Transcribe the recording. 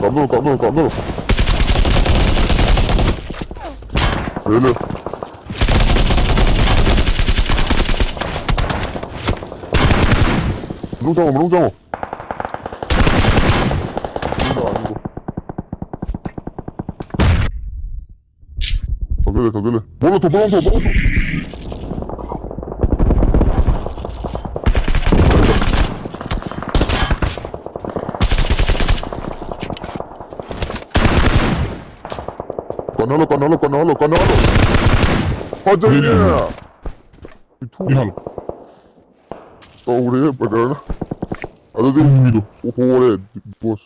搞弄搞弄搞弄！别嘞！弄脏了，弄脏了！弄脏了，弄脏了！别嘞，别嘞！不能动，不能动，不能动！Manolo, Manolo, Manolo, Manolo. ¡Otra línea! ¿Y tú? Fíjalo. Sobre, perdona. Ahora tienes un minuto. Joder, pues.